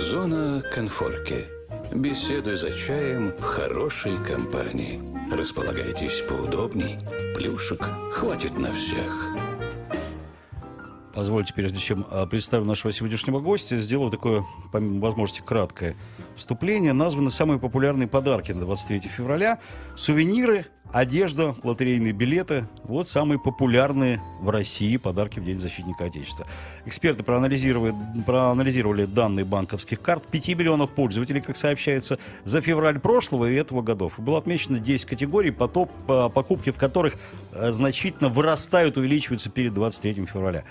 Зона конфорки. Беседуй за чаем в хорошей компании. Располагайтесь поудобней. Плюшек хватит на всех. Позвольте, прежде чем а, представлю нашего сегодняшнего гостя, сделаю такое, помимо возможности, краткое вступление. Названы самые популярные подарки на 23 февраля. Сувениры, одежда, лотерейные билеты. Вот самые популярные в России подарки в День защитника Отечества. Эксперты проанализировали, проанализировали данные банковских карт. 5 миллионов пользователей, как сообщается, за февраль прошлого и этого годов. Было отмечено 10 категорий, потоп, покупки в которых э, значительно вырастают, увеличиваются перед 23 февраля.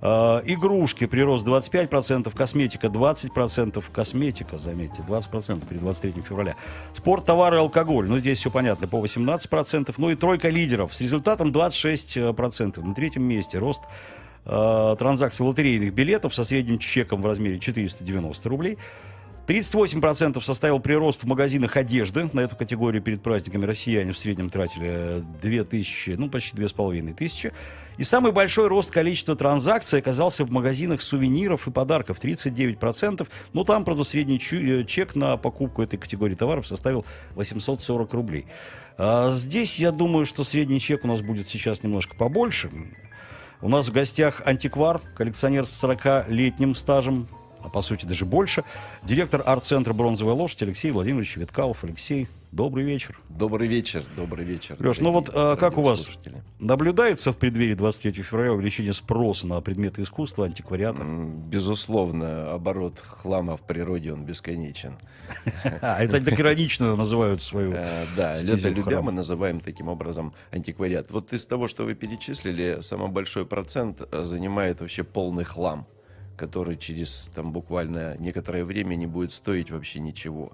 Э, игрушки прирост 25%, косметика 20%, косметика, заметьте, 20% при 23 февраля. Спорт, товары, алкоголь, ну здесь все понятно, по 18%. Ну и тройка лидеров с результатом 26%. На третьем месте рост э, транзакций лотерейных билетов со средним чеком в размере 490 рублей. 38% составил прирост в магазинах одежды. На эту категорию перед праздниками россияне в среднем тратили 2000, ну почти 2500. И самый большой рост количества транзакций оказался в магазинах сувениров и подарков. 39%. Ну там, правда, средний э, чек на покупку этой категории товаров составил 840 рублей. А здесь, я думаю, что средний чек у нас будет сейчас немножко побольше. У нас в гостях антиквар, коллекционер с 40-летним стажем, а по сути даже больше. Директор арт-центра «Бронзовая лошадь» Алексей Владимирович Веткалов. Алексей, добрый вечер. Добрый вечер, добрый вечер. Леш, ну вот а, как у вас наблюдается в преддверии 23 февраля увеличение спроса на предметы искусства, антиквариата? Безусловно, оборот хлама в природе, он бесконечен. А, это так иронично называют свою э, Да, любя мы называем таким образом антиквариат. Вот из того, что вы перечислили, самый большой процент э, занимает вообще полный хлам который через там буквально некоторое время не будет стоить вообще ничего.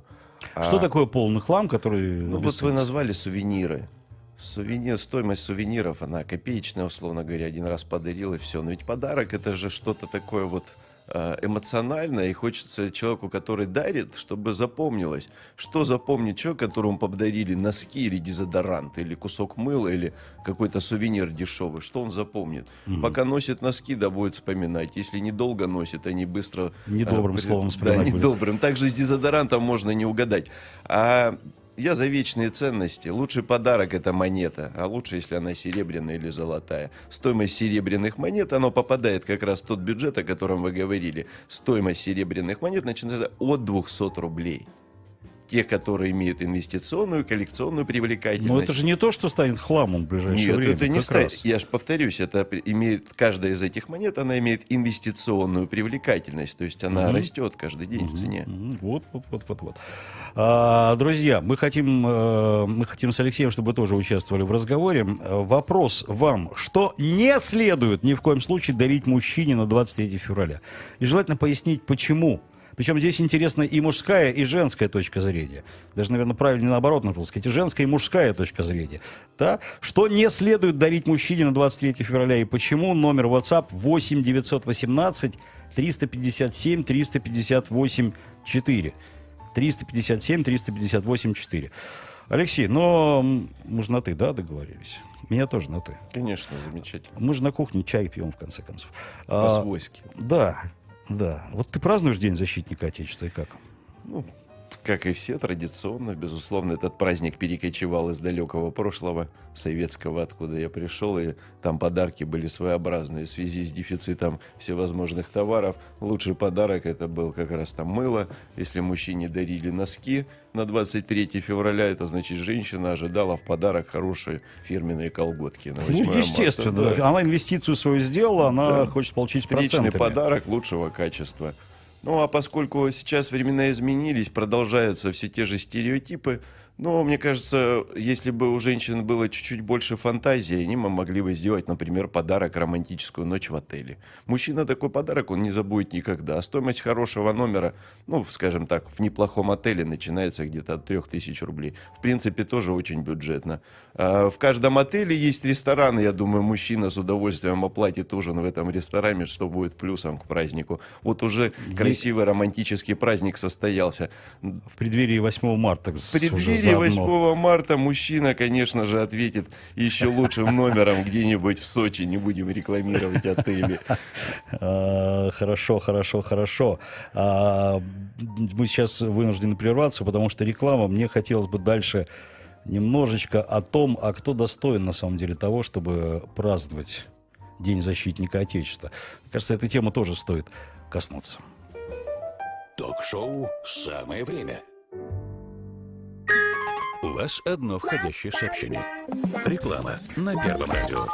Что а, такое полный хлам, который... Ну вот вы назвали сувениры. Сувенир, стоимость сувениров, она копеечная, условно говоря, один раз подарил и все. Но ведь подарок это же что-то такое вот эмоционально, и хочется человеку, который дарит, чтобы запомнилось. Что запомнит человек, которому подарили носки или дезодорант, или кусок мыла, или какой-то сувенир дешевый, что он запомнит? Mm-hmm. Пока носит носки, да будет вспоминать. Если недолго носит, они быстро... Недобрым а, словом вспоминать Да, недобрым. Также с дезодорантом можно не угадать. А я за вечные ценности. Лучший подарок это монета, а лучше, если она серебряная или золотая. Стоимость серебряных монет, оно попадает как раз в тот бюджет, о котором вы говорили. Стоимость серебряных монет начинается от 200 рублей тех, которые имеют инвестиционную, коллекционную привлекательность. Но это же не то, что станет хламом в ближайшее Нет, время. это не станет. Я же повторюсь, это имеет каждая из этих монет, она имеет инвестиционную привлекательность, то есть она угу. растет каждый день угу. в цене. Угу. Вот, вот, вот, вот, вот. А, друзья, мы хотим, э, мы хотим с Алексеем, чтобы вы тоже участвовали в разговоре. Вопрос вам: что не следует ни в коем случае дарить мужчине на 23 февраля? И желательно пояснить, почему. Причем здесь интересна и мужская, и женская точка зрения. Даже, наверное, правильно наоборот нужно сказать. И женская, и мужская точка зрения. Да? Что не следует дарить мужчине на 23 февраля и почему? Номер WhatsApp 8 918 357 358 4. 357 358 4. Алексей, но мы же на «ты», да, договорились? Меня тоже на «ты». Конечно, замечательно. Мы же на кухне чай пьем, в конце концов. По-свойски. А, да. Да. Вот ты празднуешь День защитника Отечества и как? Ну, как и все, традиционно, безусловно, этот праздник перекочевал из далекого прошлого, советского, откуда я пришел, и там подарки были своеобразные в связи с дефицитом всевозможных товаров. Лучший подарок это был как раз там мыло. Если мужчине дарили носки на 23 февраля, это значит, женщина ожидала в подарок хорошие фирменные колготки. На ну, естественно, марта, да. она инвестицию свою сделала, она да. хочет получить Встречный подарок лучшего качества. Ну а поскольку сейчас времена изменились, продолжаются все те же стереотипы, ну, мне кажется, если бы у женщин было чуть-чуть больше фантазии, они могли бы сделать, например, подарок романтическую ночь в отеле. Мужчина такой подарок он не забудет никогда. А стоимость хорошего номера, ну, скажем так, в неплохом отеле начинается где-то от 3000 рублей. В принципе, тоже очень бюджетно. А в каждом отеле есть ресторан, я думаю, мужчина с удовольствием оплатит ужин в этом ресторане, что будет плюсом к празднику. Вот уже красивый романтический праздник состоялся. В преддверии 8 марта. В преддверии заодно. 8 марта мужчина, конечно же, ответит еще лучшим номером где-нибудь в Сочи. Не будем рекламировать отели. А, Хорошо, хорошо, хорошо. А, Мы сейчас вынуждены прерваться, потому что реклама. Мне хотелось бы дальше немножечко о том, а кто достоин на самом деле того, чтобы праздновать День защитника Отечества. Мне кажется, этой темы тоже стоит коснуться. Ток-шоу «Самое время». У вас одно входящее сообщение. Реклама на Первом радио.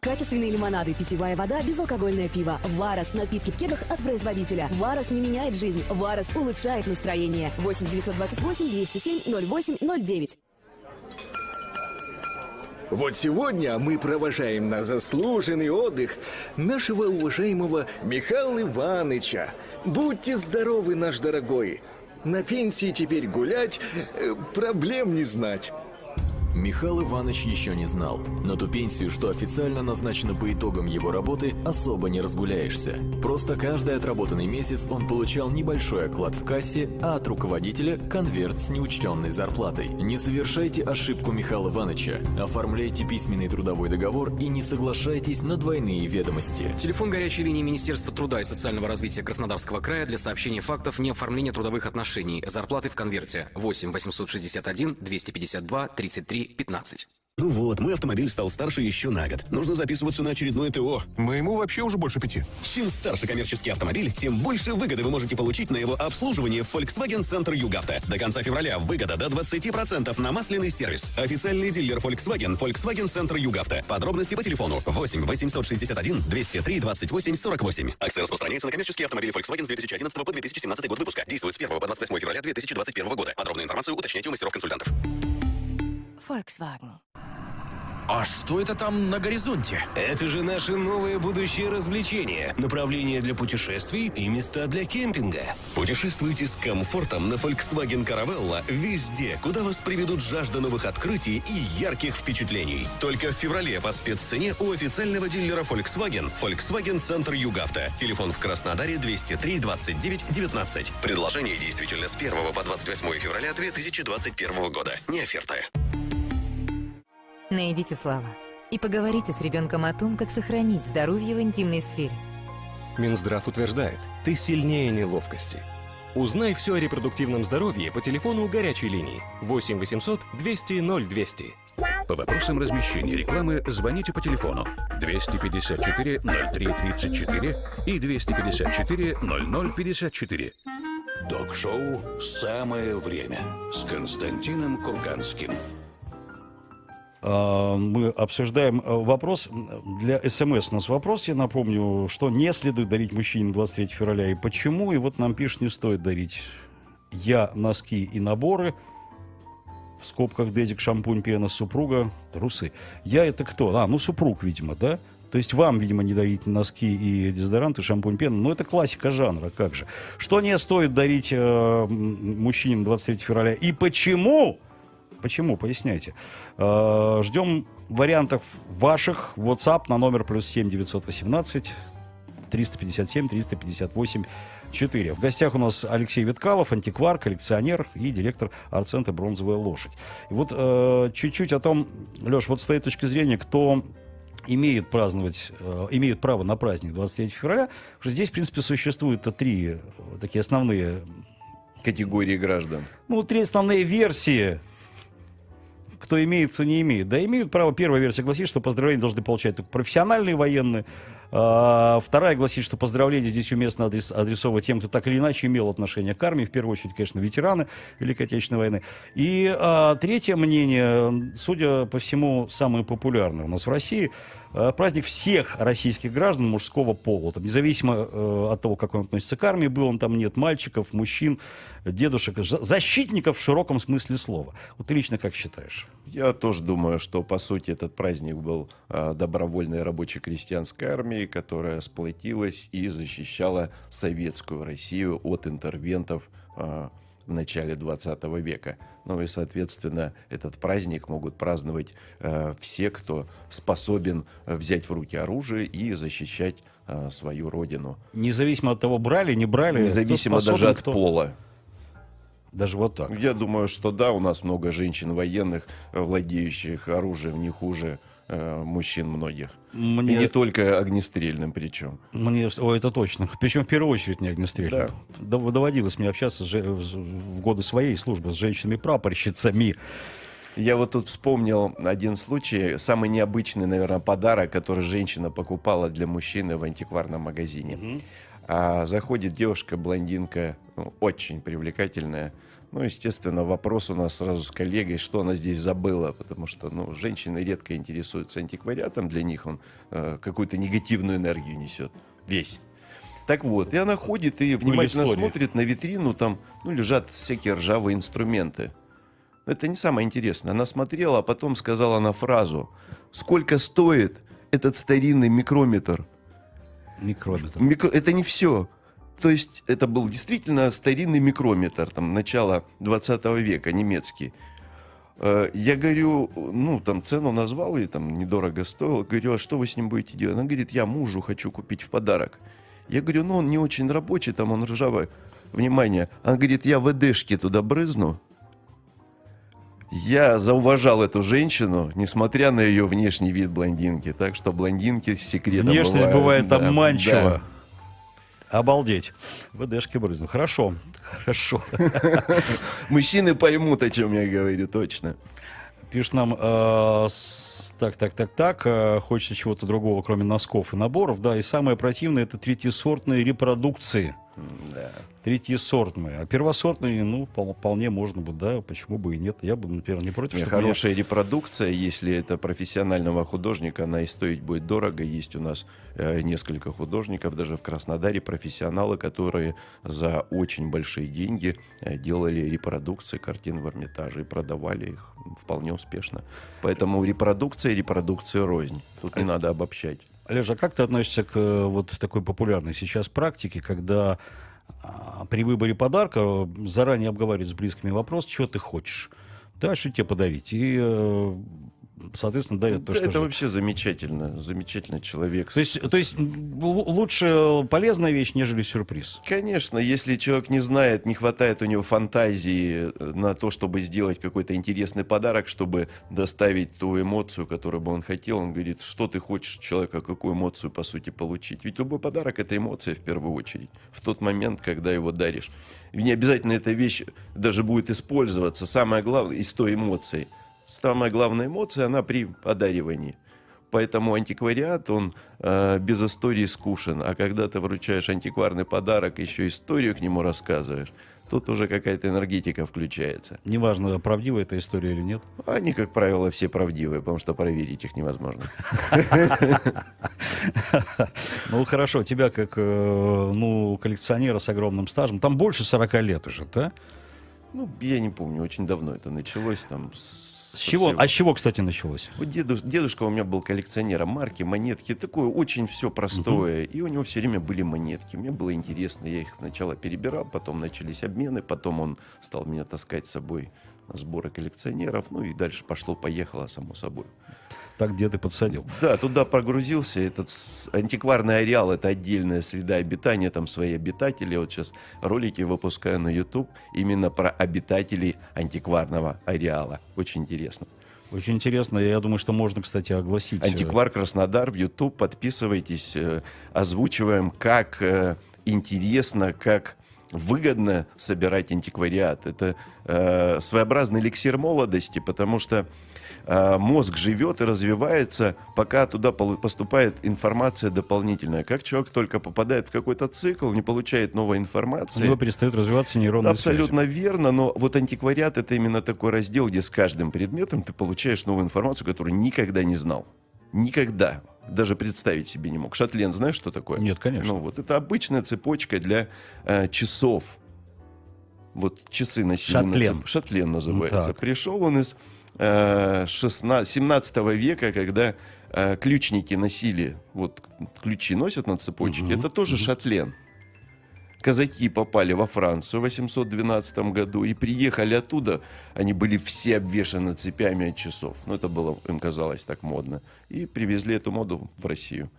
Качественные лимонады, питьевая вода, безалкогольное пиво. Варос. Напитки в кегах от производителя. Варос не меняет жизнь. Варос улучшает настроение. 8 928 207 0809. Вот сегодня мы провожаем на заслуженный отдых нашего уважаемого Михаила Ивановича. Будьте здоровы, наш дорогой. На пенсии теперь гулять, э, проблем не знать. Михаил Иванович еще не знал. На ту пенсию, что официально назначена по итогам его работы, особо не разгуляешься. Просто каждый отработанный месяц он получал небольшой оклад в кассе, а от руководителя – конверт с неучтенной зарплатой. Не совершайте ошибку Михаила Ивановича. Оформляйте письменный трудовой договор и не соглашайтесь на двойные ведомости. Телефон горячей линии Министерства труда и социального развития Краснодарского края для сообщения фактов неоформления трудовых отношений. Зарплаты в конверте 8 861 252 33 15. Ну вот, мой автомобиль стал старше еще на год. Нужно записываться на очередное ТО. Моему вообще уже больше пяти. Чем старше коммерческий автомобиль, тем больше выгоды вы можете получить на его обслуживание в Volkswagen Центр Югавто. До конца февраля выгода до 20% на масляный сервис. Официальный дилер Volkswagen, Volkswagen Центр Югавто. Подробности по телефону 8 861 203 28 48. Акция распространяется на коммерческие автомобили Volkswagen с 2011 по 2017 год выпуска. Действует с 1 по 28 февраля 2021 года. Подробную информацию уточняйте у мастеров-консультантов. Volkswagen. А что это там на горизонте? Это же наше новое будущее развлечение, направление для путешествий и места для кемпинга. Путешествуйте с комфортом на Volkswagen Caravella везде, куда вас приведут жажда новых открытий и ярких впечатлений. Только в феврале по спеццене у официального дилера Volkswagen Volkswagen Центр Югавто. Телефон в Краснодаре 203 29 19. Предложение действительно с 1 по 28 февраля 2021 года. Не оферта. Найдите слова и поговорите с ребенком о том, как сохранить здоровье в интимной сфере. Минздрав утверждает, ты сильнее неловкости. Узнай все о репродуктивном здоровье по телефону горячей линии 8 800 200 0200. По вопросам размещения рекламы звоните по телефону 254 03 34 и 254 00 54. Док-шоу «Самое время» с Константином Курганским. А, Мы обсуждаем э, вопрос. Для СМС у нас вопрос, я напомню, что не следует дарить мужчине 23 февраля и почему. И вот нам пишут, не стоит дарить я носки и наборы. В скобках дедик, шампунь, пена, супруга, трусы. Я это кто? А, ну супруг, видимо, да? То есть вам, видимо, не дарить носки и дезодоранты, шампунь, пена. Но это классика жанра, как же. Что не стоит дарить э, м, мужчине 23 февраля и почему? Почему? Поясняйте. Э, Ждем вариантов ваших. WhatsApp на номер плюс 7 918 357 358 4. В гостях у нас Алексей Виткалов, антиквар, коллекционер и директор арт-центра «Бронзовая лошадь». И вот э, чуть-чуть о том, Леш, вот с твоей точки зрения, кто имеет праздновать, э, имеют право на праздник 23 февраля, что здесь, в принципе, существует три э, такие основные, Категории граждан. ну, три основные версии кто имеет, кто не имеет. Да, имеют право. Первая версия гласит, что поздравления должны получать только профессиональные военные. А, вторая гласит, что поздравления здесь уместно адрес, адресовывать тем, кто так или иначе имел отношение к армии. В первую очередь, конечно, ветераны Великой Отечественной войны. И а, третье мнение, судя по всему, самое популярное у нас в России, праздник всех российских граждан мужского пола. Там, независимо э, от того, как он относится к армии, был он там, нет мальчиков, мужчин, дедушек, за- защитников в широком смысле слова. Вот ты лично как считаешь? Я тоже думаю, что по сути этот праздник был а, добровольной рабоче-крестьянской армией, которая сплотилась и защищала советскую Россию от интервентов в начале 20 века. Ну и, соответственно, этот праздник могут праздновать а, все, кто способен взять в руки оружие и защищать а, свою родину. Независимо от того, брали, не брали. Независимо способен, даже от кто- пола. Даже вот так. Я думаю, что да, у нас много женщин военных, э, владеющих оружием не хуже э, мужчин многих. Мне- И не только огнестрельным причем. Мне, о, это точно. Причем в первую очередь не огнестрельным. Да. Дов- Доводилось мне общаться в годы своей службы с женщинами-прапорщицами. Я вот тут вспомнил один случай, самый необычный, наверное, подарок, который женщина покупала для мужчины в антикварном магазине. А заходит девушка, блондинка, ну, очень привлекательная. Ну, естественно, вопрос у нас сразу с коллегой, что она здесь забыла, потому что, ну, женщины редко интересуются антиквариатом, для них он э, какую-то негативную энергию несет, весь. Так вот, и она ходит и внимательно смотрит на витрину, там, ну, лежат всякие ржавые инструменты. Это не самое интересное. Она смотрела, а потом сказала на фразу, сколько стоит этот старинный микрометр? Микрометр. Микро- Это не все. То есть это был действительно старинный микрометр, там, начала 20 века, немецкий. Э, Я говорю, ну, там цену назвал, и там недорого стоил. Говорю, а что вы с ним будете делать? Она говорит, я мужу хочу купить в подарок. Я говорю, ну, он не очень рабочий, там он ржавый. Внимание. Она говорит, я ВДшки туда брызну. Я зауважал эту женщину, несмотря на ее внешний вид блондинки. Так что блондинки секретом Внешность бывает да, обманчива. да. Обалдеть. ВДшки брызнул. Хорошо. Хорошо. Мужчины поймут, о чем я говорю, точно. Пишет нам, э, с- так, так, так, так, э, хочется чего-то другого, кроме носков и наборов. Да, и самое противное это третьесортные репродукции. Да. Третьесортные. А первосортные, ну, пол- вполне можно бы, да, почему бы и нет. Я бы, например, не против. Чтобы меня- Хорошая репродукция, если это профессионального художника, она и стоить будет дорого. Есть у нас э, несколько художников, даже в Краснодаре, профессионалы, которые за очень большие деньги э, делали репродукции картин в Эрмитаже и продавали их вполне успешно. Поэтому репродукция и репродукция рознь. Тут не надо обобщать. Олеж, а как ты относишься к э, вот такой популярной сейчас практике, когда а, при выборе подарка э, заранее обговаривают с близкими вопрос, чего ты хочешь? Да, что тебе подарить? И, э, соответственно, дарят то, Да, что это же- вообще замечательно. Замечательный человек. То есть, то есть лучше полезная вещь, нежели сюрприз. Конечно, если человек не знает, не хватает у него фантазии э, на то, чтобы сделать какой-то интересный подарок, чтобы доставить ту эмоцию, которую бы он хотел, он говорит, что ты хочешь человека, какую эмоцию, по сути, получить. Ведь любой подарок — это эмоция в первую очередь, в тот момент, когда его даришь. И не обязательно эта вещь даже будет использоваться. Самое главное — из той эмоции. Самая главная эмоция, она при подаривании. Поэтому антиквариат, он э, без истории скучен. А когда ты вручаешь антикварный подарок, еще историю к нему рассказываешь, тут уже какая-то энергетика включается. Неважно, правдивая эта история или нет. Они, как правило, все правдивые, потому что проверить их невозможно. Ну, хорошо, тебя как, э, ну, коллекционера с огромным стажем, там больше 40 лет уже, да? Ну, я не помню, очень давно это началось там. С чего, а с чего, кстати, началось? Вот деду- дедушка у меня был коллекционером марки, монетки, такое очень все простое. И у него все время были монетки. Мне было интересно, я их сначала перебирал, потом начались обмены, потом он стал меня таскать с собой на сборы коллекционеров, ну и дальше пошло-поехало, само собой. Так дед и подсадил. Да, туда погрузился. Этот антикварный ареал это отдельная среда обитания, там свои обитатели. Вот сейчас ролики выпускаю на YouTube именно про обитателей антикварного ареала. Очень интересно. Очень интересно. Я думаю, что можно, кстати, огласить. э, Антиквар Краснодар в YouTube. Подписывайтесь, э, озвучиваем, как э, интересно, как выгодно собирать антиквариат. Это э, своеобразный эликсир молодости, потому что мозг живет и развивается, пока туда поступает информация дополнительная. Как человек только попадает в какой-то цикл, не получает новой У информации. него перестают развиваться нейронные Абсолютно верно, но вот антиквариат это именно такой раздел, где с каждым предметом ты получаешь новую информацию, которую никогда не знал. Никогда. Даже представить себе не мог. Шатлен, знаешь, что такое? Нет, конечно. Ну вот это обычная цепочка для э, часов. Вот часы носили. на Шатлен. цеп- Шатлен называется. Так. Пришел он из э, 16 17 века, когда э, ключники носили, вот ключи носят на цепочке, Мгм, это тоже шатлен. Казаки попали во Францию в 812 году и приехали оттуда. Они были все обвешаны цепями от часов. Ну, это было, им казалось, так модно. И привезли эту моду в Россию.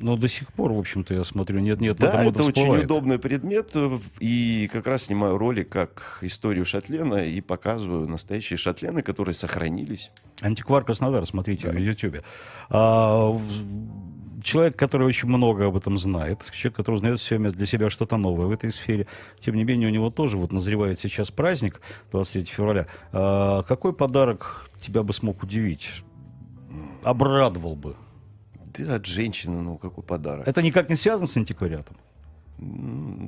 Но до сих пор, в общем-то, я смотрю, нет-нет, Да, это очень всплывает. удобный предмет, э, и как раз снимаю ролик как историю шатлена и показываю настоящие шатлены, которые сохранились. Антиквар Краснодар, смотрите в Ютьюбе. А, человек, который очень много об этом знает, человек, который узнает все время для себя что-то новое в этой сфере. Тем не менее, у него тоже вот назревает сейчас праздник, 23 февраля. А, какой подарок тебя бы смог удивить? Обрадовал бы? Да, от женщины, ну какой подарок. Это никак не связано с антиквариатом?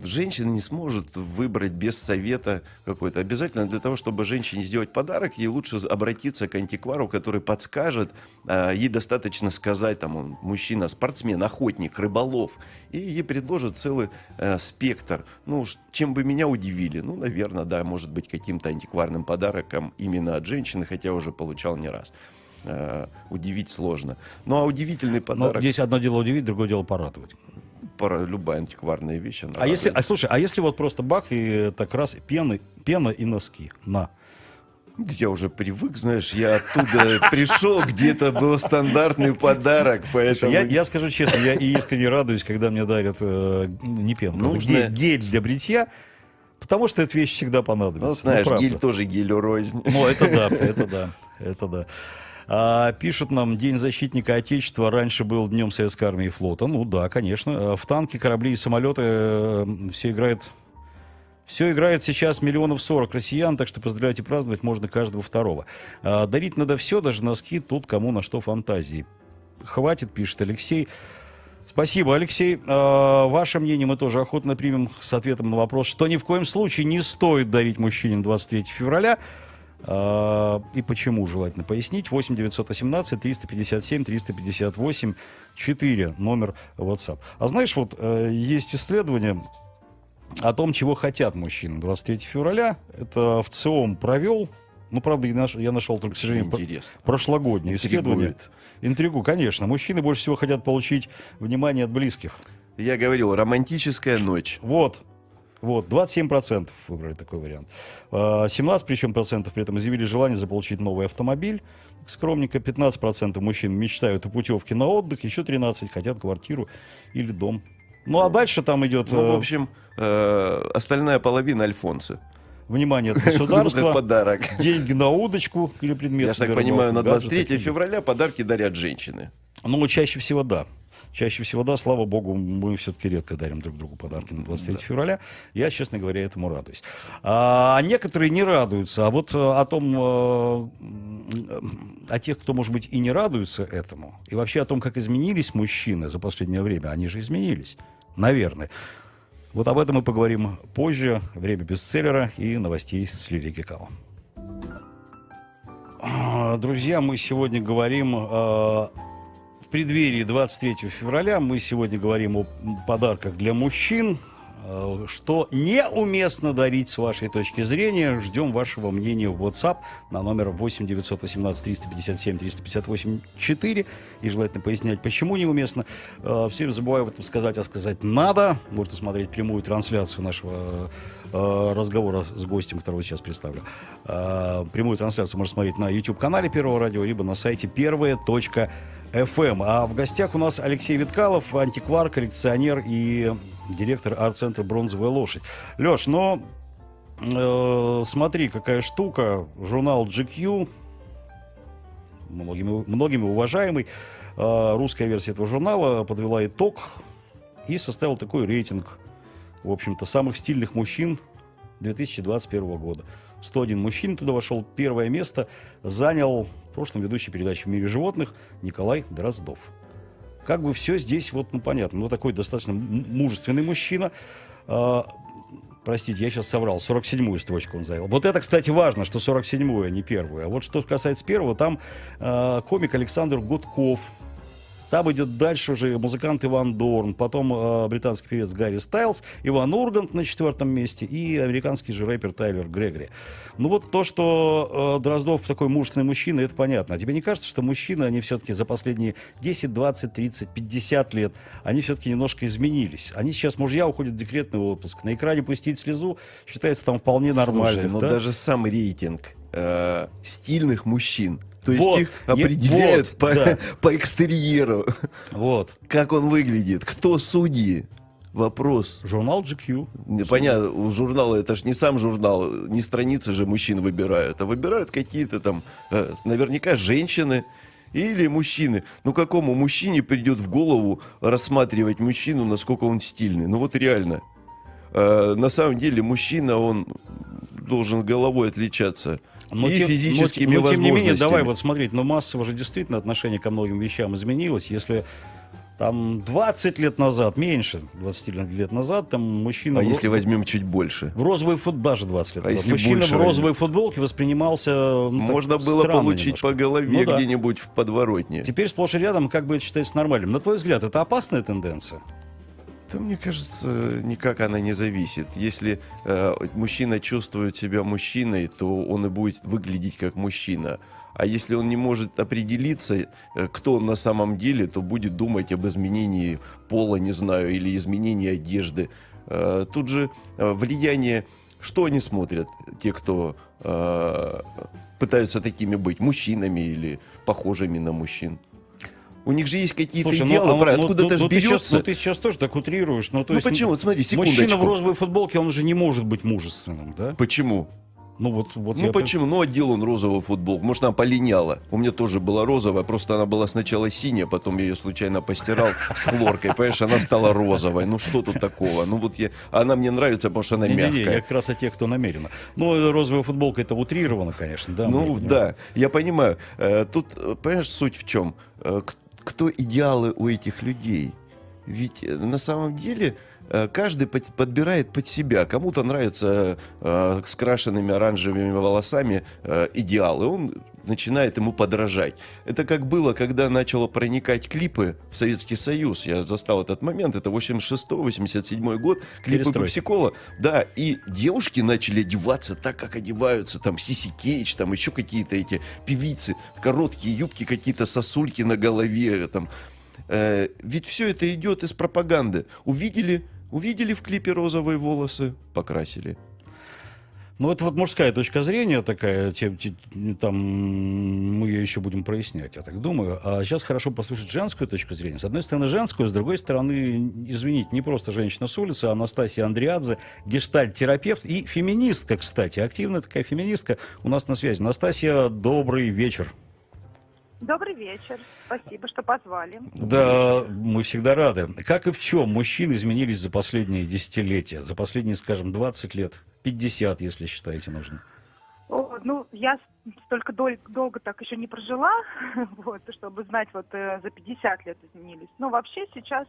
Женщина не сможет выбрать без совета какой-то. Обязательно для того, чтобы женщине сделать подарок, ей лучше обратиться к антиквару, который подскажет. А, Ей достаточно сказать, там, он мужчина, спортсмен, охотник, рыболов. И ей предложат целый э, спектр. Ну, чем бы меня удивили? Ну, наверное, да, может быть, каким-то антикварным подарком именно от женщины, хотя уже получал не раз. Э, удивить сложно. Ну, а удивительный Но подарок... здесь одно дело удивить, другое дело порадовать. пора- любая антикварная вещь. она А если, радует. а слушай, а если вот просто бах и так раз пены, пена и носки, на. Я уже привык, знаешь, я оттуда пришел, где-то был стандартный подарок, поэтому... Я, я скажу честно, я искренне радуюсь, когда мне дарят э, не пенку, а Нужно- гель, для бритья, потому что эта вещь всегда понадобится. Ну, знаешь, правда. гель тоже гелю рознь. Ну, это да, это да, это да. А, пишут нам, День защитника Отечества раньше был Днем Советской Армии и Флота. Ну да, конечно. А В танки, корабли и самолеты э, все играет... Все играет сейчас миллионов сорок россиян, так что поздравлять и праздновать можно каждого второго. А, дарить надо все, даже носки, тут кому на что фантазии. Хватит, пишет Алексей. Спасибо, Алексей. А, Ваше мнение мы тоже охотно примем с ответом на вопрос, что ни в коем случае не стоит дарить мужчине на 23 февраля. И почему, желательно пояснить. 8 918 357 358 4, номер WhatsApp. А знаешь, вот э, есть исследование о том, чего хотят мужчины 23 февраля. Это в ЦИОМ провел. Ну, правда, я наш- я нашел только, к сожалению, Интересно. прошлогоднее исследование. Интригует. Интригу, конечно. Мужчины больше всего хотят получить внимание от близких. Я говорил, романтическая ночь. Вот. Вот, 27% выбрали такой вариант. А, 17 причем процентов при этом изъявили желание заполучить новый автомобиль. Скромненько 15% мужчин мечтают о путевке на отдых, еще 13 хотят квартиру или дом. Ну а дальше там идет Ну, в э, общем, э, остальная половина Альфонсы. внимание от Ну, государства, подарок. деньги на удочку или предмет. Я так понимаю, на гаджеты 23 какие-нибудь. февраля подарки дарят женщины. Ну, чаще всего да. Чаще всего да, слава богу, мы все-таки редко дарим друг другу подарки на 23 февраля. Я, честно говоря, этому радуюсь. А, а некоторые не радуются. А вот э, о том, э, о тех, кто, может быть, и не радуется этому, и вообще о том, как изменились мужчины за последнее время, они же изменились, наверное. Вот об этом мы поговорим позже. Время бестселлера и новостей с Лилией Кекало. А, Друзья, мы сегодня говорим э, преддверии 23 февраля. Мы сегодня говорим о подарках для мужчин. э, Что неуместно дарить с вашей точки зрения. Ждем вашего мнения в WhatsApp на номер 8 918 357 358 4. И желательно пояснять, почему неуместно. Э, Все время забываю об этом сказать, а сказать надо. Можно смотреть прямую трансляцию нашего э, разговора с гостем, которого сейчас представлю. Прямую трансляцию можно смотреть на YouTube-канале Первого радио, либо на сайте первое.фм. А в гостях у нас Алексей Виткалов, антиквар, коллекционер и директор арт-центра «Бронзовая лошадь». Леш, ну, э, смотри, какая штука. Журнал GQ, многими, многими уважаемый, э, русская версия этого журнала подвела итог и составил такой рейтинг, в общем-то, самых стильных мужчин 2021 года. 101 мужчин туда вошел. Первое место занял в прошлом ведущий передачи «В мире животных» Николай Дроздов. Как бы все здесь, вот, ну, понятно, ну, такой достаточно мужественный мужчина. А, простите, я сейчас соврал, 47-ю строчку он занял. Вот это, кстати, важно, что 47-ю, а не первую. А вот что касается первого, там а, комик Александр Гудков. Там идет дальше уже музыкант Иван Дорн, потом э, британский певец Гарри Стайлз, Иван Ургант на четвертом месте и американский же рэпер Тайлер Грегори. Ну вот то, что э, Дроздов такой мужественный мужчина, это понятно. А тебе не кажется, что мужчины, они все-таки за последние 10, 20, 30, 50 лет, они все-таки немножко изменились. Они сейчас, мужья уходят в декретный отпуск. На экране пустить слезу считается там вполне нормально. Слушай, ну да? даже сам рейтинг э, стильных мужчин. То есть Вот, их определяют вот, по, да. по экстерьеру. Вот. Как он выглядит, кто судьи. Вопрос. Журнал GQ. Понятно, у журнала это же не сам журнал, не страницы же мужчин выбирают, а выбирают какие-то там, э, наверняка, женщины или мужчины. Ну, какому мужчине придет в голову рассматривать мужчину, насколько он стильный? Ну, вот реально. Э, на самом деле, мужчина, он должен головой отличаться. Но и тем- физическими но, но, тем не менее, давай вот смотреть, но массово же действительно отношение ко многим вещам изменилось. Если там 20 лет назад, меньше 20 лет назад, там мужчина... А в если возьмем чуть больше? В розовой футболке, даже 20 лет А назад, если мужчина в возьмем? розовой футболке воспринимался... ну, Можно было получить немножко. по голове Ну да. где-нибудь в подворотне. Теперь сплошь и рядом как бы это считается нормальным. На твой взгляд, это опасная тенденция? Да, мне кажется, никак она не зависит. Если э, мужчина чувствует себя мужчиной, то он и будет выглядеть как мужчина. А если он не может определиться, э, кто он на самом деле, то будет думать об изменении пола, не знаю, или изменении одежды. Э, тут же э, влияние, что они смотрят, те, кто пытаются такими быть, мужчинами или похожими на мужчин. У них же есть какие-то ну, идеалы, а, правильно, ну, откуда-то ну, же ну, ты сейчас, берется. ну, ты сейчас тоже так утрируешь. Ну, то Ну, есть, почему? Вот смотри, Мужчина в секундочку. розовой футболке, он же не может быть мужественным, да? Почему? Ну, вот, вот Ну я почему? Ну одел он розовую футболку. Может, она полиняла. У меня тоже была розовая, просто она была сначала синяя, потом я ее случайно постирал с хлоркой. Понимаешь, она стала розовой. Ну что тут такого? Ну вот я... Она мне нравится, потому что она я мягкая. как раз о тех, кто намеренно. Ну, розовая футболка это утрировано, конечно, да. Ну да, я понимаю. Э, Тут, э, понимаешь, суть в чем? Э, к- Кто идеалы у этих людей? Ведь э, на самом деле э, каждый под- подбирает под себя. Кому-то нравятся э, с крашенными оранжевыми волосами э, идеалы. Он начинает ему подражать. Это как было, когда начало проникать клипы в Советский Союз. Я застал этот момент. Это 86-87 год. Клипы. Пепсикола. Да, и девушки начали одеваться так, как одеваются. Там Сиси Кейдж, там еще какие-то эти певицы. Короткие юбки, какие-то сосульки на голове. Там. Э, ведь все это идет из пропаганды. Увидели, увидели в клипе розовые волосы, покрасили. Ну, это вот мужская точка зрения такая, те- те- там мы ее еще будем прояснять, я так думаю. А сейчас хорошо послушать женскую точку зрения. С одной стороны, женскую, с другой стороны, извините, не просто женщина с улицы, а Анастасия Андриадзе, гештальт-терапевт и феминистка, кстати, активная такая феминистка у нас на связи. Настасья, добрый вечер. Добрый вечер. Спасибо, что позвали. Да, мы всегда рады. Как и в чем мужчины изменились за последние десятилетия, за последние, скажем, 20 лет, 50, если считаете нужным? О, ну, я столько дол- долго так еще не прожила, вот, чтобы знать, вот э, за 50 лет изменились. Но вообще сейчас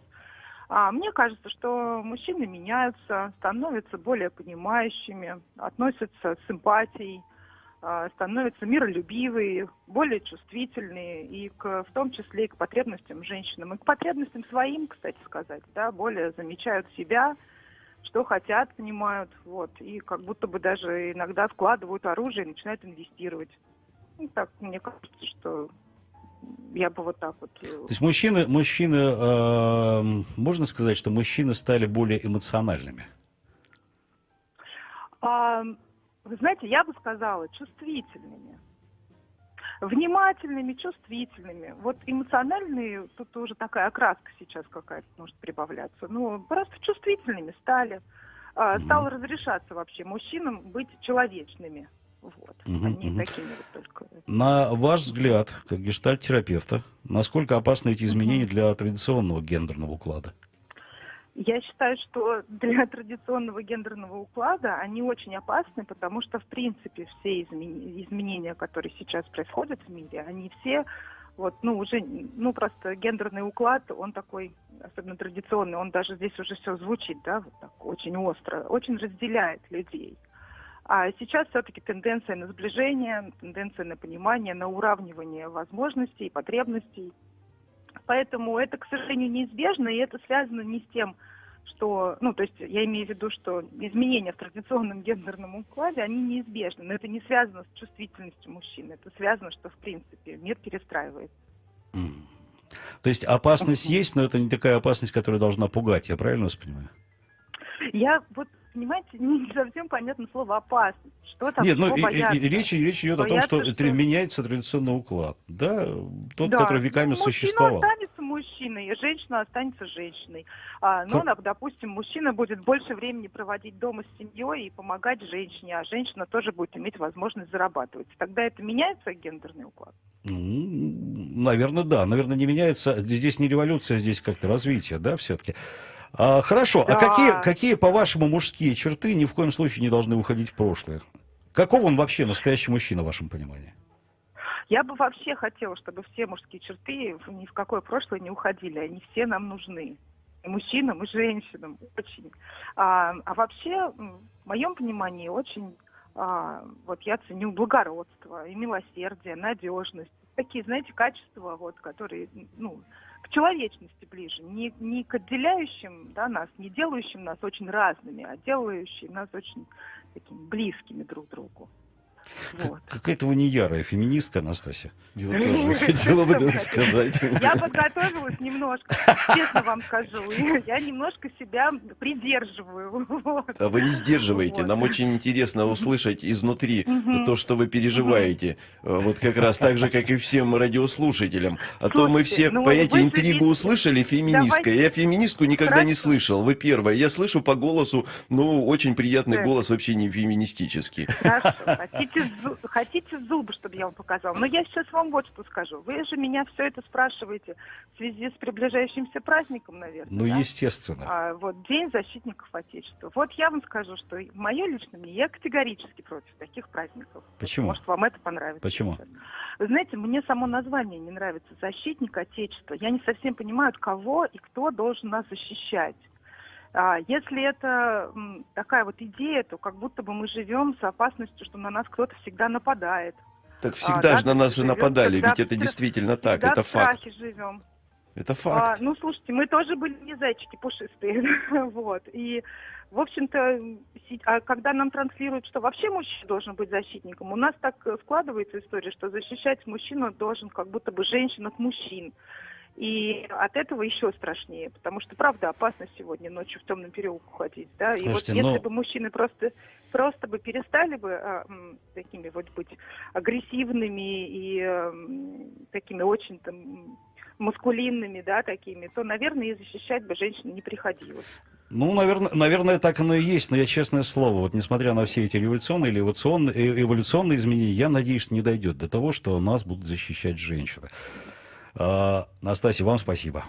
а, мне кажется, что мужчины меняются, становятся более понимающими, относятся с симпатией, становятся миролюбивые, более чувствительные и к, в том числе и к потребностям женщинам, и к потребностям своим, кстати сказать, да, более замечают себя, что хотят, понимают, вот, и как будто бы даже иногда вкладывают оружие и начинают инвестировать. Ну, так, мне кажется, что я бы вот так вот... э, То есть мужчины, мужчины, э, можно сказать, что мужчины стали более эмоциональными? А, вы знаете, я бы сказала, чувствительными. Внимательными, чувствительными. Вот эмоциональные, тут уже такая окраска сейчас какая-то может прибавляться. Ну, просто чувствительными стали. А, стало разрешаться вообще мужчинам быть человечными. Вот. Мгм, Они мгм. такими вот только. На ваш взгляд, как гештальт-терапевта, насколько опасны эти изменения для традиционного гендерного уклада? Я считаю, что для традиционного гендерного уклада они очень опасны, потому что, в принципе, все изменения, которые сейчас происходят в мире, они все вот, ну, уже, ну, просто гендерный уклад, он такой, особенно традиционный, он даже здесь уже все звучит, да, вот так, очень остро, очень разделяет людей. А сейчас все-таки тенденция на сближение, тенденция на понимание, на уравнивание возможностей, потребностей. Поэтому это, к сожалению, неизбежно, и это связано не с тем, что, ну, то есть я имею в виду, что изменения в традиционном гендерном укладе, они неизбежны, но это не связано с чувствительностью мужчин, это связано, что, в принципе, мир перестраивается. То есть опасность есть, но это не такая опасность, которая должна пугать, я правильно вас понимаю? Я вот понимаете, не совсем понятно слово опасность. Что там, Нет, ну и- и- речь, речь идет о том, Бояться, что, что- меняется традиционный уклад. Да, тот, Да, который веками ну, существовал. Останется мужчиной, и женщина останется женщиной. А, ну, Как- допустим, мужчина будет больше времени проводить дома с семьей и помогать женщине, а женщина тоже будет иметь возможность зарабатывать. Тогда это меняется гендерный уклад? Наверное, да. Наверное, не меняется. Здесь не революция, здесь как-то развитие, да, все-таки. А, хорошо. А Да. какие, какие, по-вашему, мужские черты ни в коем случае не должны уходить в прошлое? Каков он вообще настоящий мужчина, в вашем понимании? Я бы вообще хотела, чтобы все мужские черты ни в какое прошлое не уходили. Они все нам нужны. И мужчинам, и женщинам. Очень. А, а вообще, в моем понимании, очень а, вот я ценю благородство и милосердие, надежность. Такие, знаете, качества, вот, которые, ну, к человечности ближе. Не, не к отделяющим да, нас, не делающим нас очень разными, а делающим нас очень такими близкими друг другу. Вот. Какая-то вы не ярая феминистка, Анастасия. Я вот тоже хотела бы сказать. Я подготовилась немножко, честно вам скажу. Я немножко себя придерживаю. Вот. А вы не сдерживаете. Вот. Нам очень интересно услышать изнутри то, что вы переживаете. Вот как раз так же, как и всем радиослушателям. А то мы все, ну, понимаете, интригу видите. услышали, феминистка. Давайте. Я феминистку никогда не слышал. Вы первая. Я слышу по голосу, ну, очень приятный голос, вообще не феминистический. Хорошо. Хотите, хотите зубы, чтобы я вам показала? Но я сейчас вам вот что скажу. Вы же меня все это спрашиваете в связи с приближающимся праздником, наверное. Ну, да? естественно. А, вот День защитников Отечества. Вот я вам скажу, что мое личное мнение, я категорически против таких праздников. Почему? Может, вам это понравится. Почему? Вы знаете, мне само название не нравится. Защитник Отечества. Я не совсем понимаю, от кого и кто должен нас защищать. А, если это такая вот идея, то как будто бы мы живем с опасностью, что на нас кто-то всегда нападает. Так А, всегда да, же на нас и нападали, ведь это действительно так, всегда это факт. живем. Это А, факт. ну, слушайте, мы тоже были не зайчики пушистые, вот. И, в общем-то, а когда нам транслируют, что вообще мужчина должен быть защитником, у нас так э, складывается история, что защищать мужчину должен как будто бы женщина от мужчин. И от этого еще страшнее, потому что, правда, опасно сегодня ночью в темном переулку ходить, да. И Слушайте, вот если ну- бы мужчины просто, просто бы перестали бы а, м, такими вот быть агрессивными и м, такими очень там маскулинными, да, такими, то, наверное, и защищать бы женщин не приходилось. Ну, наверное, наверное, так оно и есть, но я честное слово, вот несмотря на все эти революционные или эволюционные, э, эволюционные изменения, я надеюсь, что не дойдет до того, что нас будут защищать женщины. А, Настасья, вам спасибо.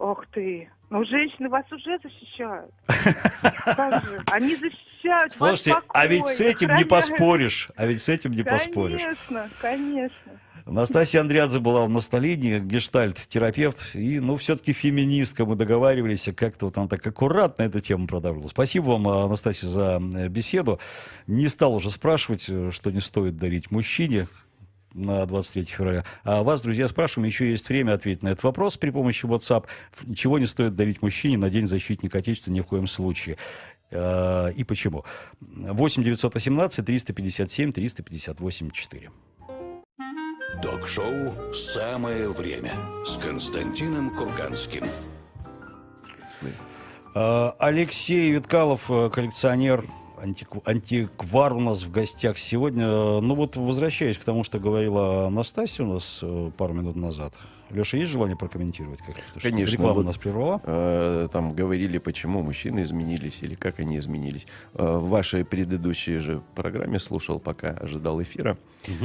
Ох ты, ну женщины вас уже защищают. Они защищают Слушайте, вас а ведь с этим не поспоришь, а ведь с этим не поспоришь. Конечно, конечно. Настасья Андриадзе была у нас на линии, гештальт-терапевт, и, ну, все-таки феминистка, мы договаривались, как-то вот она так аккуратно эту тему продавила. Спасибо вам, Анастасия, за э, беседу. Не стал уже спрашивать, э, что не стоит дарить мужчине на 23 февраля. А вас, друзья, спрашиваем, еще есть время ответить на этот вопрос при помощи WhatsApp. Чего не стоит дарить мужчине на День защитника Отечества ни в коем случае. Э, И почему? 8 918 357 358 4. Док-шоу «Самое время» с Константином Курганским. Э, Алексей Виткалов, э, коллекционер, антикв- антиквар у нас в гостях сегодня. Э, Ну вот, возвращаясь к тому, что говорила Анастасия у нас э, пару минут назад. Леша, есть желание прокомментировать? Как это? Что Конечно. Реклама нас прервала. э, там говорили, почему мужчины изменились или как они изменились. Э, в вашей предыдущей же программе слушал, пока ожидал эфира,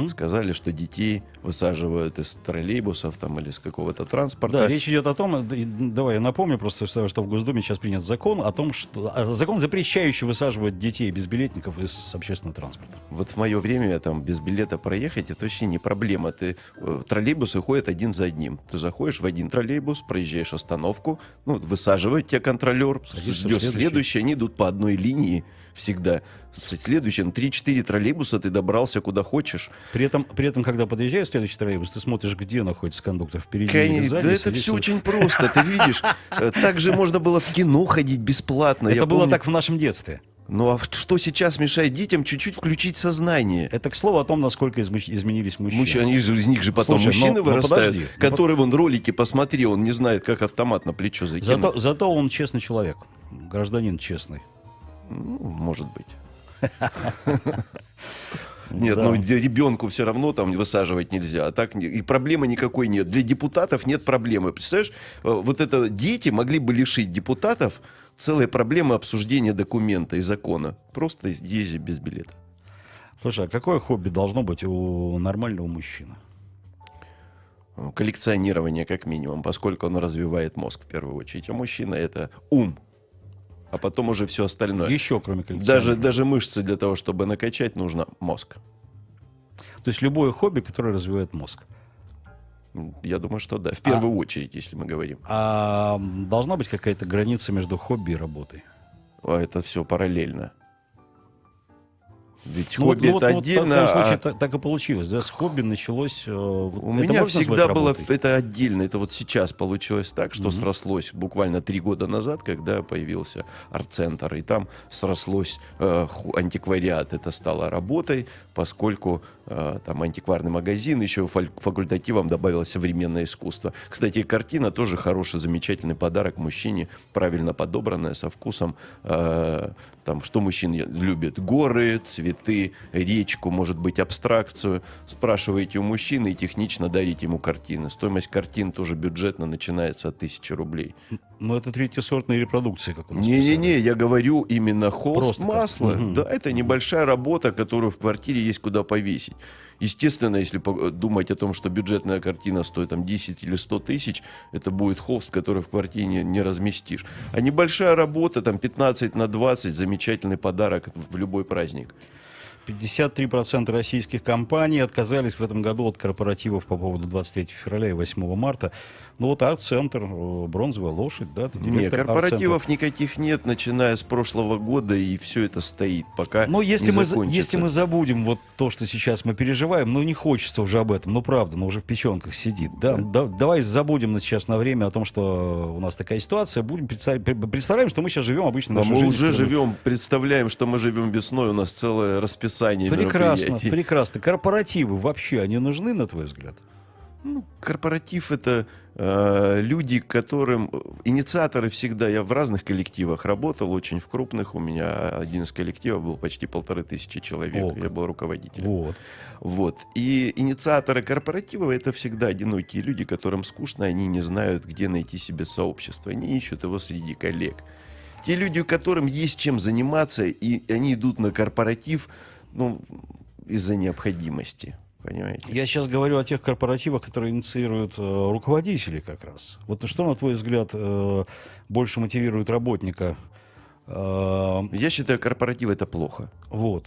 сказали, что детей высаживают из троллейбусов там или с какого-то транспорта. Да, речь идет о том, давай я напомню просто, что в Госдуме сейчас принят закон о том, что а, закон, запрещающий высаживать детей безбилетников из общественного транспорта. Вот в мое время там без билета проехать это вообще не проблема. Ты э, троллейбусы ходят один за одним. Ты заходишь в один троллейбус, проезжаешь остановку, ну высаживает тебя контролер, ждешь следующий. следующий, они идут по одной линии всегда. С- Следующим 3-4 троллейбуса ты добрался куда хочешь. При этом, при этом, когда подъезжаешь следующий троллейбус, ты смотришь, где находится кондуктор, впереди или Конечно, сзади. да это все вот- очень просто, ты видишь. Э, Так же можно было в кино ходить бесплатно. Это было так в нашем детстве. Ну а что сейчас мешает детям чуть-чуть включить сознание? Это к слову о том, насколько измыш- изменились мужчины. Мужчины, они же, из них же потом Слушай, мужчины ну- ну вырастают, подожди, ну которые вон ролики посмотри, он не знает, как автомат на плечо закинуть. Зато, зато он честный человек, гражданин честный. Ну, может быть. Нет, Да. ну ребенку все равно там высаживать нельзя. А так и проблемы никакой нет. Для депутатов нет проблемы. Представляешь, э, вот это дети могли бы лишить депутатов целой проблемы обсуждения документа и закона. Просто езди без билета. Слушай, а какое хобби должно быть у нормального мужчины? Коллекционирование как минимум, поскольку оно развивает мозг в первую очередь. А мужчина это ум. А потом уже все остальное. Еще кроме Даже, коллекционирования. даже мышцы для того, чтобы накачать, нужно мозг. То есть любое хобби, которое развивает мозг. М, Я думаю, что да. В первую очередь, если мы говорим. А должна быть какая-то граница между хобби и работой? А это все параллельно. Ведь Ну вот- хобби ну вот- это ну вот отдельно. в твоем случае а так, так и получилось. Да? С хобби началось... э, вот У меня всегда было работой? это отдельно. Это вот сейчас получилось так, что срослось буквально три года назад, когда появился арт-центр. И там срослось э, антиквариат. Это стало работой, поскольку там антикварный магазин, еще факультативом добавилось современное искусство. Кстати, картина тоже хороший, замечательный подарок мужчине, правильно подобранная, со вкусом. э, там, что мужчины любят? Горы, цветы, речку, может быть, абстракцию. Спрашиваете у мужчины и технично дарите ему картины. Стоимость картин тоже бюджетно начинается от тысячи рублей. Ну, это третьесортные репродукции, как у нас Не-не-не, я говорю именно холст, Просто как. масло. Мгм. Да, это небольшая работа, которую в квартире есть куда повесить. Естественно, если думать о том, что бюджетная картина стоит там 10 или 100 тысяч, это будет холст, который в квартире не, не разместишь. А небольшая работа, там 15 на 20, замечательный подарок в любой праздник. 53% российских компаний отказались в этом году от корпоративов по поводу 23 февраля и 8 марта. Ну вот арт-центр, э, бронзовая лошадь, да? Нет, корпоративов никаких нет, начиная с прошлого года, и все это стоит, пока Ну, если мы, если мы забудем вот то, что сейчас мы переживаем, ну, не хочется уже об этом, ну, правда, ну, уже в печенках сидит, да? Да- давай забудем на сейчас на время о том, что у нас такая ситуация, будем представ- представляем, что мы сейчас живем обычно А нашей мы жизнью, уже живем, представляем, что мы живем весной, у нас целое расписание Прекрасно, мероприятий. прекрасно. Корпоративы вообще, они нужны, на твой взгляд? Ну, корпоратив это э, люди, которым инициаторы всегда. Я в разных коллективах работал, очень в крупных. У меня один из коллективов был почти полторы тысячи человек. О, я был руководителем. Вот. Вот. И инициаторы корпоратива это всегда одинокие люди, которым скучно, они не знают, где найти себе сообщество. Они ищут его среди коллег. Те люди, которым есть чем заниматься, и они идут на корпоратив, ну, из-за необходимости. Понимаете? Я сейчас говорю о тех корпоративах, которые инициируют э, руководители как раз. Вот что, на твой взгляд, э, больше мотивирует работника? Э, Я считаю, корпоратив это плохо. вот.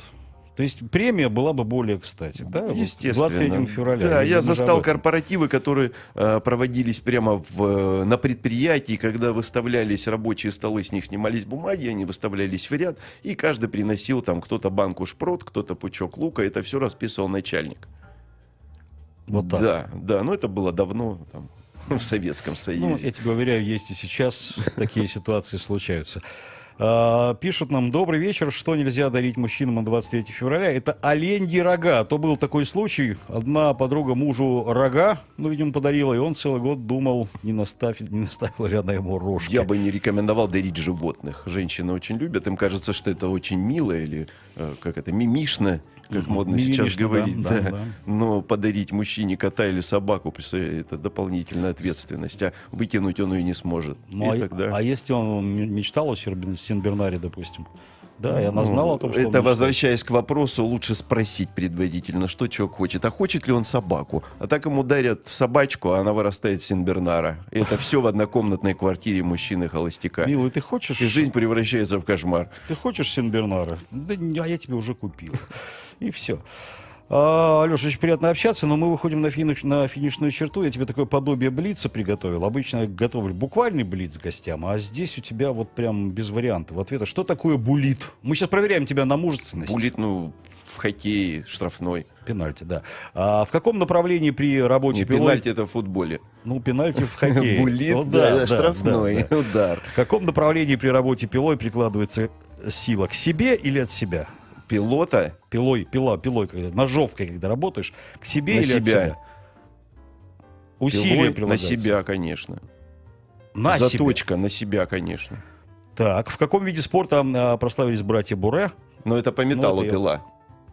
То есть премия была бы более кстати, да? Естественно. 23 февраля. Да, я застал корпоративы, которые э, проводились прямо в, э, на предприятии, когда выставлялись рабочие столы, с них снимались бумаги, они выставлялись в ряд, и каждый приносил там кто-то банку шпрот, кто-то пучок лука, это все расписывал начальник. Вот так. Да, да, но это было давно там, в Советском Союзе. Ну, я тебе уверяю, есть и сейчас такие ситуации случаются. А, Пишут нам, добрый вечер, что нельзя дарить мужчинам на 23 февраля? Это оленьи рога. То был такой случай, одна подруга мужу рога, ну, видимо, подарила, и он целый год думал, не, наставит, не наставила ли она ему рожки. Я бы не рекомендовал дарить животных. Женщины очень любят, им кажется, что это очень мило или э, как это, мимишно, как модно сейчас Мимишно, да, говорить. да, да. да. Но подарить мужчине кота или собаку, это дополнительная ответственность, а выкинуть он ее не сможет. Ну, И а, тогда... а если он мечтал о Синбернаре, допустим? Да, и она знала о том, что Это возвращаясь к вопросу, лучше спросить предварительно, что человек хочет. А хочет ли он собаку? А так ему дарят собачку, а она вырастает в Синбернара. И это все в однокомнатной квартире мужчины-холостяка. Милый, ты хочешь... И жизнь превращается в кошмар. Ты хочешь Синбернара? Да а я тебе уже купил. И все. А, Алеша, очень приятно общаться, но мы выходим на, финиш, на финишную черту. Я тебе такое подобие блица приготовил. Обычно я готовлю буквальный блиц гостям, а здесь у тебя вот прям без вариантов ответа. Что такое булит? Мы сейчас проверяем тебя на мужественность. Булит, ну, в хоккее штрафной. Пенальти, да. А в каком направлении при работе Не, пилой- пенальти это в футболе. Ну, пенальти в хоккее. Булит, Ну да, штрафной да. удар. В каком направлении при работе пилой прикладывается сила? К себе или от себя? Пилота? Пилой, пила, пилой, когда, ножовкой, когда работаешь, к себе На или от себя. себя? Усилия Пилой на себя, конечно. На себя. Заточка на себя, конечно. Так, в каком виде спорта а, прославились братья Буре? Но это по металлу Ну, это я- пила.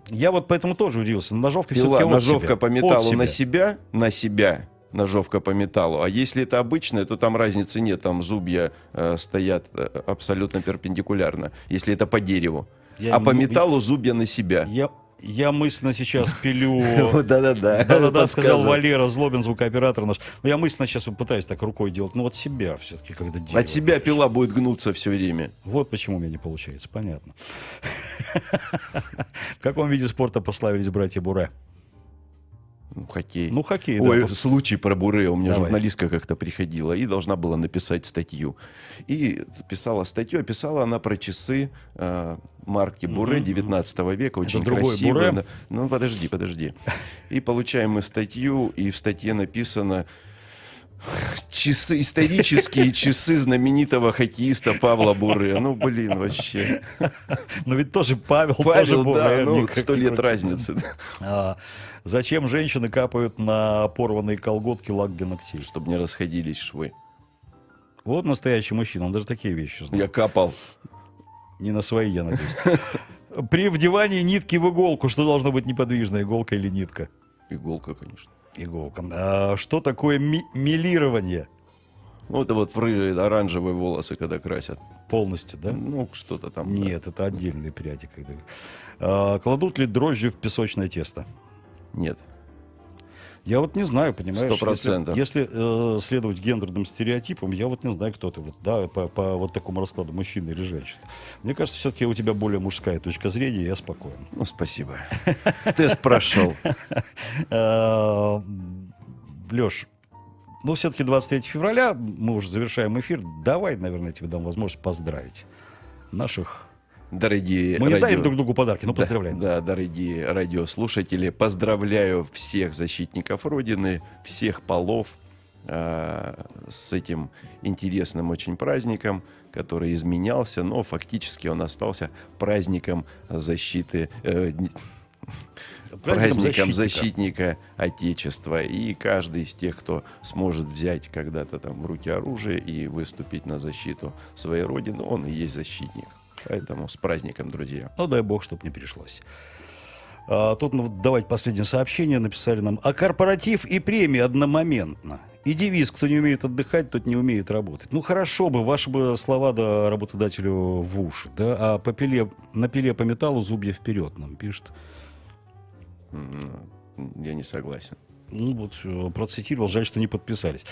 Я вот поэтому тоже удивился. Но Ножовка Пила, все-таки от ножовка себя. по металлу на себя. себя, на себя ножовка по металлу. А если это обычная, то там разницы нет. Там зубья э, стоят э, абсолютно перпендикулярно, если это по дереву. Я а по металлу зубья на себя. Я, я мысленно сейчас пилю... Да-да-да. Да-да-да, сказал. Валера Злобин, звукооператор наш. Но я мысленно сейчас пытаюсь так рукой делать. Ну, от себя все-таки, когда дерево. От себя пила будет гнуться все время. Вот почему у меня не получается, понятно. В каком виде спорта прославились братья Буре? Ну, хоккей. Ну, хоккей, Ой, да. случай про Буре. У меня Давай. журналистка как-то приходила и должна была написать статью. И писала статью, а писала она про часы э, марки Буре 19 века. Очень другой красивые. Буре? Ну, подожди, подожди. И получаем мы статью, и в статье написано часы, исторические часы знаменитого хоккеиста Павла Буре. Ну, блин, вообще. Но ведь тоже Павел, тоже Павел, Буре. да, ну, сто лет разницы. А, зачем женщины капают на порванные колготки лак для ногтей? Чтобы не расходились швы. Вот настоящий мужчина, он даже такие вещи знает. Я капал. Не на свои, я надеюсь. При вдевании нитки в иголку, что должно быть неподвижно, иголка или нитка? Иголка, конечно. Иголка. А что такое ми- милирование? Ну, это вот оранжевые волосы, когда красят. Полностью, да? Ну, что-то там. да. Нет, это отдельные пряди. Когда... А, кладут ли дрожжи в песочное тесто? Нет. Я вот не знаю, понимаешь? Сто процентов. Если, если, э, следовать гендерным стереотипам, я вот не знаю, кто ты, вот, да, по, по вот такому раскладу, мужчина или женщина. Мне кажется, все-таки у тебя более мужская точка зрения, я спокоен. Ну, спасибо. Тест прошел. Леш, ну все-таки 23 февраля, мы уже завершаем эфир. Давай, наверное, я тебе дам возможность поздравить наших. Дорогие Мы не радио- дарим друг другу подарки, но Да, поздравляем. Да, дорогие радиослушатели, поздравляю всех защитников Родины, всех полов э, с этим интересным очень праздником, который изменялся, но фактически он остался праздником защиты, э, Праздником праздником защитника. защитника Отечества. И каждый из тех, кто сможет взять когда-то там в руки оружие и выступить на защиту своей Родины, он и есть защитник. Поэтому с праздником, друзья. Ну, дай бог, чтобы не пришлось. А, тут ну, давайте последнее сообщение написали нам. А корпоратив и премии одномоментно. И девиз, кто не умеет отдыхать, тот не умеет работать. Ну, хорошо бы, ваши бы слова да, работодателю в уши, да, а по пиле, на пиле по металлу зубья вперед нам пишет. Я не согласен. Ну, вот э, процитировал, жаль, что не подписались.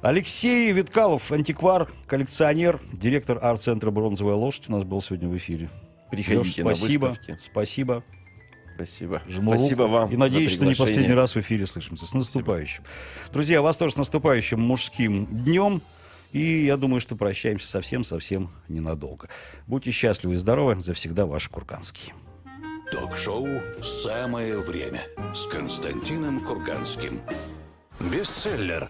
Алексей Виткалов, антиквар, коллекционер, директор арт-центра «Бронзовая лошадь» у нас был сегодня в эфире. Приходите на спасибо, выставки. спасибо. Спасибо. Жму Спасибо вам. И надеюсь, что не последний раз в эфире слышимся. С наступающим. Друзья, вас тоже с наступающим мужским днем. И я думаю, что прощаемся совсем-совсем ненадолго. Будьте счастливы и здоровы. Завсегда ваш Курганский. Ток-шоу «Самое время» с Константином Курганским. Бестселлер